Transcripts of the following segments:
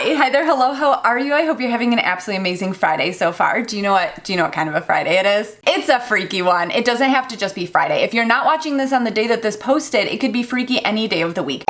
Hi, hi there, hello, how are you? I hope you're having an absolutely amazing Friday so far. Do you know what, do you know what kind of a Friday it is? It's a freaky one. It doesn't have to just be Friday. If you're not watching this on the day that this posted, it could be freaky any day of the week.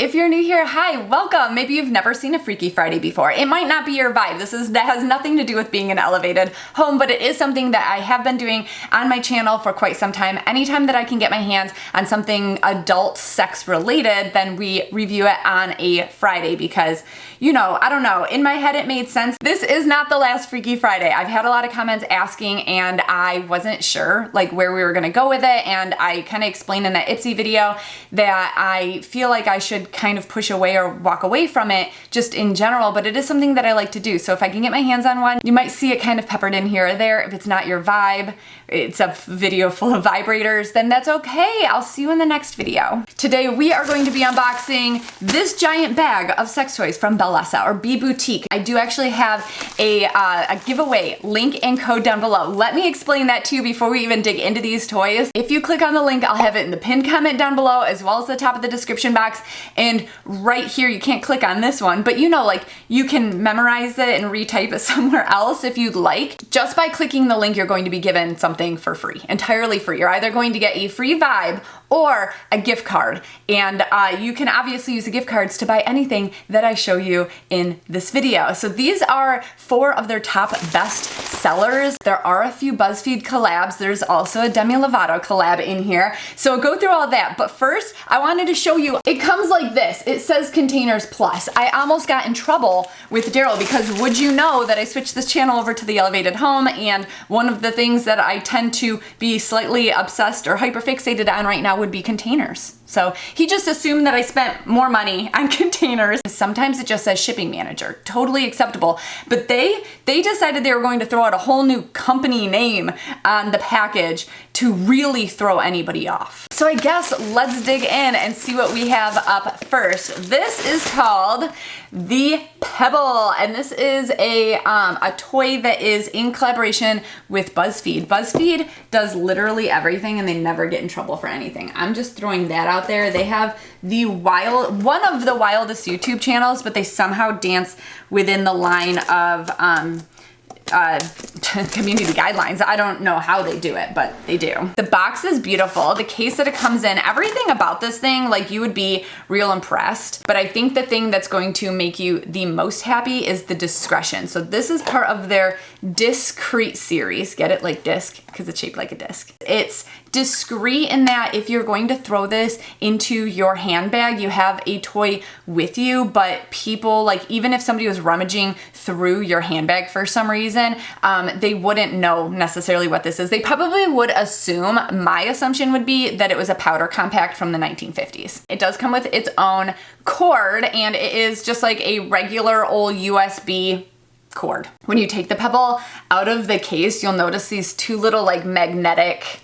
If you're new here, hi, welcome. Maybe you've never seen a Freaky Friday before. It might not be your vibe. This is that has nothing to do with being an elevated home, but it is something that I have been doing on my channel for quite some time. Anytime that I can get my hands on something adult sex related, then we review it on a Friday because, you know, I don't know, in my head it made sense. This is not the last Freaky Friday. I've had a lot of comments asking and I wasn't sure like where we were gonna go with it and I kind of explained in that Ipsy video that I feel like I should kind of push away or walk away from it just in general, but it is something that I like to do. So if I can get my hands on one, you might see it kind of peppered in here or there. If it's not your vibe, it's a video full of vibrators, then that's okay. I'll see you in the next video. Today we are going to be unboxing this giant bag of sex toys from Bellesa or B Boutique. I do actually have a, uh, a giveaway link and code down below. Let me explain that to you before we even dig into these toys. If you click on the link, I'll have it in the pinned comment down below as well as the top of the description box. And right here, you can't click on this one, but you know, like you can memorize it and retype it somewhere else if you'd like. Just by clicking the link, you're going to be given something for free, entirely free. You're either going to get a free vibe or a gift card. And uh, you can obviously use the gift cards to buy anything that I show you in this video. So these are four of their top best sellers. There are a few BuzzFeed collabs. There's also a Demi Lovato collab in here. So go through all that. But first, I wanted to show you, it comes like this. It says Containers Plus. I almost got in trouble with Daryl because would you know that I switched this channel over to the elevated home and one of the things that I tend to be slightly obsessed or hyperfixated on right now would be containers. So he just assumed that I spent more money on containers. Sometimes it just says shipping manager, totally acceptable. But they, they decided they were going to throw out a whole new company name on the package to really throw anybody off. So I guess let's dig in and see what we have up first. This is called the Pebble, and this is a, um, a toy that is in collaboration with BuzzFeed. BuzzFeed does literally everything and they never get in trouble for anything. I'm just throwing that out there. They have the wild, one of the wildest YouTube channels, but they somehow dance within the line of um, uh, community guidelines. I don't know how they do it, but they do. The box is beautiful. The case that it comes in, everything about this thing, like you would be real impressed. But I think the thing that's going to make you the most happy is the discretion. So this is part of their discreet series. Get it like disc because it's shaped like a disc. It's discreet in that if you're going to throw this into your handbag, you have a toy with you, but people, like even if somebody was rummaging through your handbag for some reason, um, they wouldn't know necessarily what this is. They probably would assume, my assumption would be that it was a powder compact from the 1950s. It does come with its own cord and it is just like a regular old USB cord. When you take the Pebble out of the case, you'll notice these two little like magnetic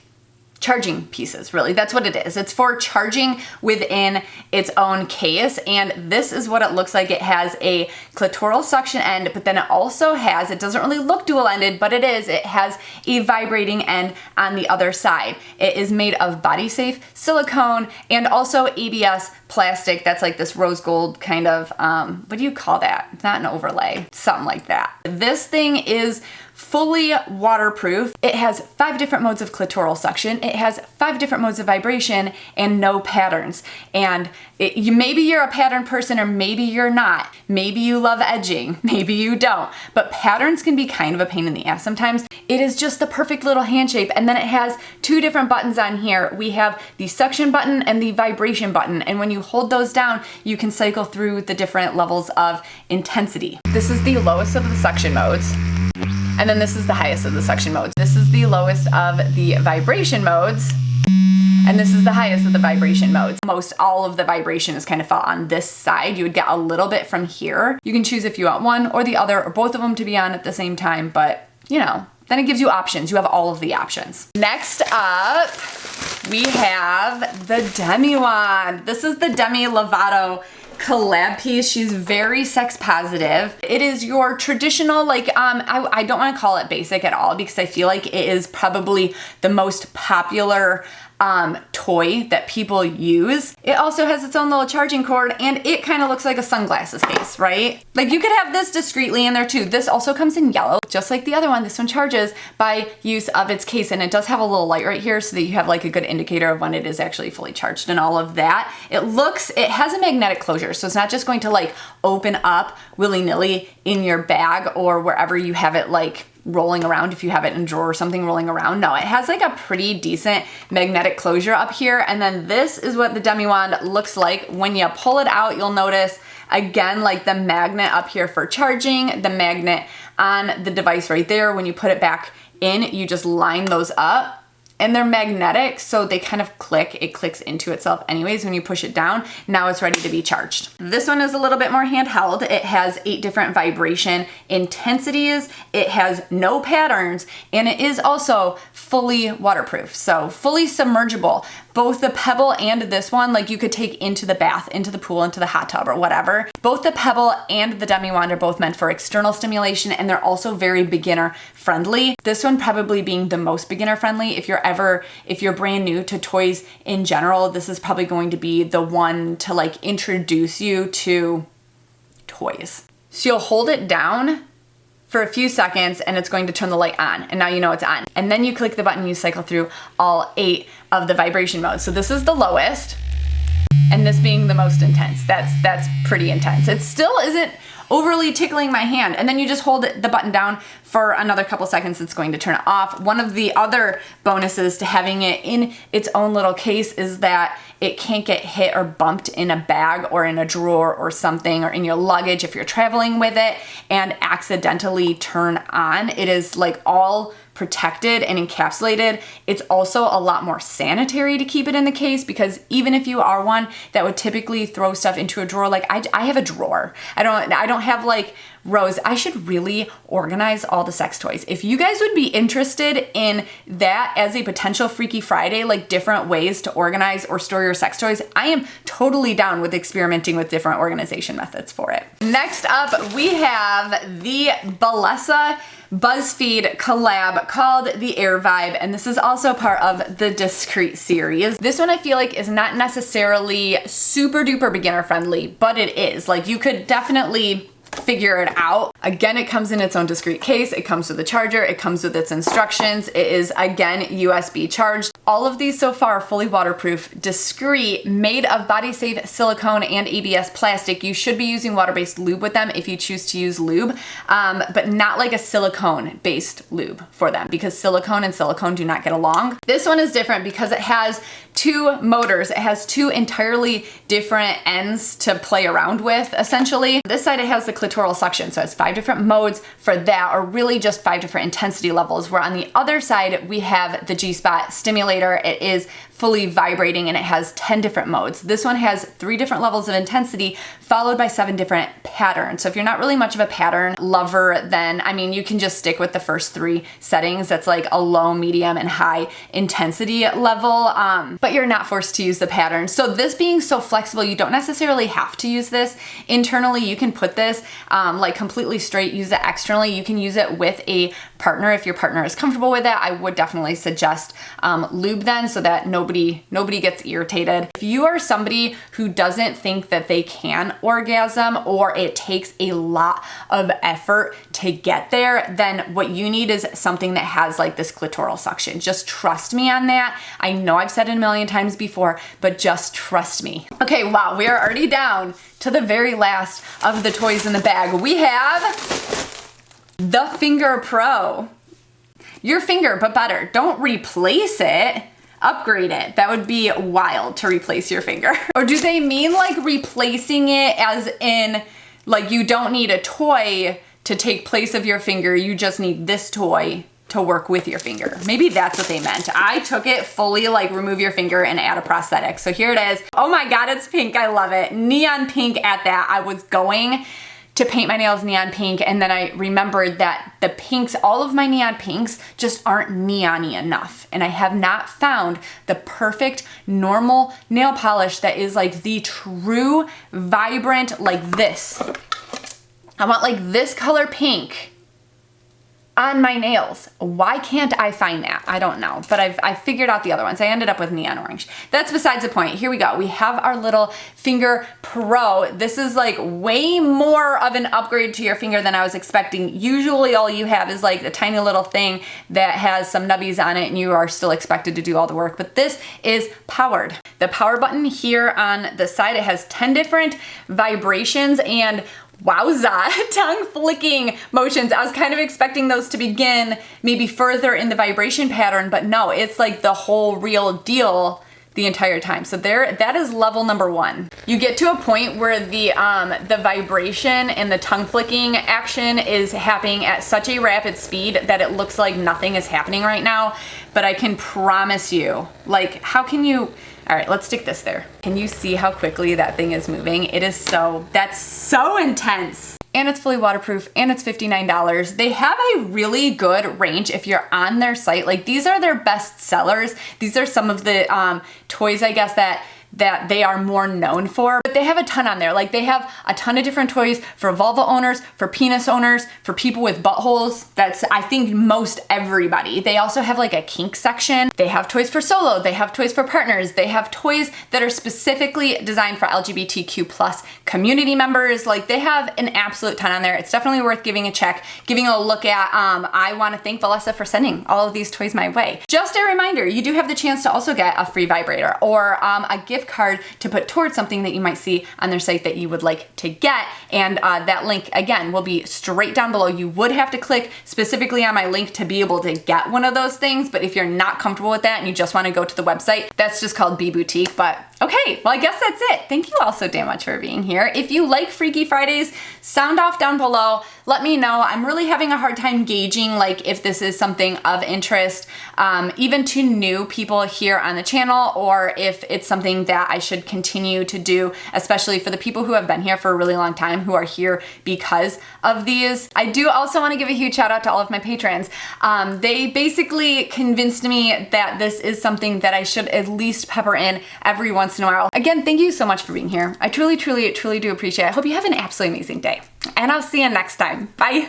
charging pieces really. That's what it is. It's for charging within its own case and this is what it looks like. It has a clitoral suction end but then it also has it doesn't really look dual ended but it is it has a vibrating end on the other side. It is made of body safe silicone and also ABS plastic. That's like this rose gold kind of um what do you call that? It's not an overlay something like that. This thing is fully waterproof. It has five different modes of clitoral suction. It has five different modes of vibration and no patterns. And it, you, maybe you're a pattern person or maybe you're not. Maybe you love edging, maybe you don't. But patterns can be kind of a pain in the ass sometimes. It is just the perfect little hand shape. And then it has two different buttons on here. We have the suction button and the vibration button. And when you hold those down, you can cycle through the different levels of intensity. This is the lowest of the suction modes. And then this is the highest of the suction modes. This is the lowest of the vibration modes. And this is the highest of the vibration modes. Most all of the vibration is kind of felt on this side. You would get a little bit from here. You can choose if you want one or the other or both of them to be on at the same time, but you know, then it gives you options. You have all of the options. Next up, we have the Demi wand. This is the Demi Lovato collab piece. She's very sex positive. It is your traditional, like, um, I, I don't want to call it basic at all because I feel like it is probably the most popular um, toy that people use. It also has its own little charging cord and it kind of looks like a sunglasses case, right? Like you could have this discreetly in there too. This also comes in yellow, just like the other one. This one charges by use of its case and it does have a little light right here so that you have like a good indicator of when it is actually fully charged and all of that. It looks, it has a magnetic closure, so it's not just going to like open up willy-nilly in your bag or wherever you have it like rolling around if you have it in a drawer or something rolling around. No, it has like a pretty decent magnetic closure up here. And then this is what the Demi Wand looks like. When you pull it out, you'll notice again, like the magnet up here for charging, the magnet on the device right there. When you put it back in, you just line those up and they're magnetic so they kind of click. It clicks into itself anyways when you push it down. Now it's ready to be charged. This one is a little bit more handheld. It has eight different vibration intensities. It has no patterns and it is also fully waterproof so fully submergible both the Pebble and this one, like you could take into the bath, into the pool, into the hot tub or whatever. Both the Pebble and the Demi Wand are both meant for external stimulation and they're also very beginner friendly. This one probably being the most beginner friendly. If you're ever, if you're brand new to toys in general, this is probably going to be the one to like introduce you to toys. So you'll hold it down for a few seconds and it's going to turn the light on and now you know it's on. And then you click the button, you cycle through all eight of the vibration modes. So this is the lowest and this being the most intense. That's, that's pretty intense. It still isn't overly tickling my hand. And then you just hold the button down for another couple seconds, it's going to turn it off. One of the other bonuses to having it in its own little case is that it can't get hit or bumped in a bag or in a drawer or something or in your luggage if you're traveling with it and accidentally turn on. It is like all protected and encapsulated. It's also a lot more sanitary to keep it in the case because even if you are one that would typically throw stuff into a drawer, like I, I have a drawer. I don't, I don't have like rows. I should really organize all the sex toys. If you guys would be interested in that as a potential Freaky Friday, like different ways to organize or store your sex toys, I am totally down with experimenting with different organization methods for it. Next up, we have the Bellesa BuzzFeed collab called the Air Vibe, and this is also part of the Discreet series. This one I feel like is not necessarily super duper beginner friendly, but it is. Like you could definitely figure it out. Again, it comes in its own discreet case. It comes with a charger. It comes with its instructions. It is, again, USB charged. All of these so far are fully waterproof, discreet, made of body safe silicone and ABS plastic. You should be using water-based lube with them if you choose to use lube, um, but not like a silicone-based lube for them because silicone and silicone do not get along. This one is different because it has two motors. It has two entirely different ends to play around with, essentially. This side, it has the clitoral suction, so it's five different modes for that, or really just five different intensity levels, where on the other side, we have the G-spot stimulator. It is fully vibrating and it has 10 different modes. This one has three different levels of intensity followed by seven different patterns. So if you're not really much of a pattern lover, then I mean, you can just stick with the first three settings. That's like a low, medium, and high intensity level, um, but you're not forced to use the pattern. So this being so flexible, you don't necessarily have to use this internally. You can put this um, like completely straight, use it externally. You can use it with a partner if your partner is comfortable with it. I would definitely suggest um, lube then so that nobody nobody gets irritated. If you are somebody who doesn't think that they can orgasm or it takes a lot of effort to get there, then what you need is something that has like this clitoral suction. Just trust me on that. I know I've said it a million times before, but just trust me. Okay, wow, we are already down to the very last of the toys in the bag. We have the Finger Pro. Your finger, but better. Don't replace it upgrade it. That would be wild to replace your finger. or do they mean like replacing it as in like you don't need a toy to take place of your finger, you just need this toy to work with your finger. Maybe that's what they meant. I took it fully like remove your finger and add a prosthetic. So here it is. Oh my God, it's pink. I love it. Neon pink at that. I was going to paint my nails neon pink and then I remembered that the pinks, all of my neon pinks just aren't neony enough and I have not found the perfect normal nail polish that is like the true vibrant like this. I want like this color pink on my nails. Why can't I find that? I don't know, but I've, I figured out the other ones. I ended up with neon orange. That's besides the point. Here we go. We have our little Finger Pro. This is like way more of an upgrade to your finger than I was expecting. Usually all you have is like a tiny little thing that has some nubbies on it and you are still expected to do all the work, but this is powered. The power button here on the side, it has 10 different vibrations and Wowza, tongue flicking motions. I was kind of expecting those to begin maybe further in the vibration pattern, but no, it's like the whole real deal the entire time. So there, that is level number one. You get to a point where the um, the vibration and the tongue flicking action is happening at such a rapid speed that it looks like nothing is happening right now. But I can promise you, like, how can you? All right, let's stick this there. Can you see how quickly that thing is moving? It is so, that's so intense. And it's fully waterproof and it's $59. They have a really good range if you're on their site. Like these are their best sellers. These are some of the um, toys, I guess, that that they are more known for. But they have a ton on there. Like they have a ton of different toys for vulva owners, for penis owners, for people with buttholes. That's, I think, most everybody. They also have like a kink section. They have toys for solo. They have toys for partners. They have toys that are specifically designed for LGBTQ plus community members. Like they have an absolute ton on there. It's definitely worth giving a check, giving a look at. Um, I want to thank Bellesa for sending all of these toys my way. Just a reminder, you do have the chance to also get a free vibrator or um, a gift gift card to put towards something that you might see on their site that you would like to get. And uh, that link, again, will be straight down below. You would have to click specifically on my link to be able to get one of those things. But if you're not comfortable with that and you just want to go to the website, that's just called B Boutique. But Okay, well I guess that's it. Thank you all so damn much for being here. If you like Freaky Fridays, sound off down below. Let me know. I'm really having a hard time gauging like if this is something of interest, um, even to new people here on the channel, or if it's something that I should continue to do, especially for the people who have been here for a really long time, who are here because of these. I do also want to give a huge shout out to all of my patrons. Um, they basically convinced me that this is something that I should at least pepper in every once once in a while. Again, thank you so much for being here. I truly, truly, truly do appreciate it. I hope you have an absolutely amazing day. And I'll see you next time. Bye.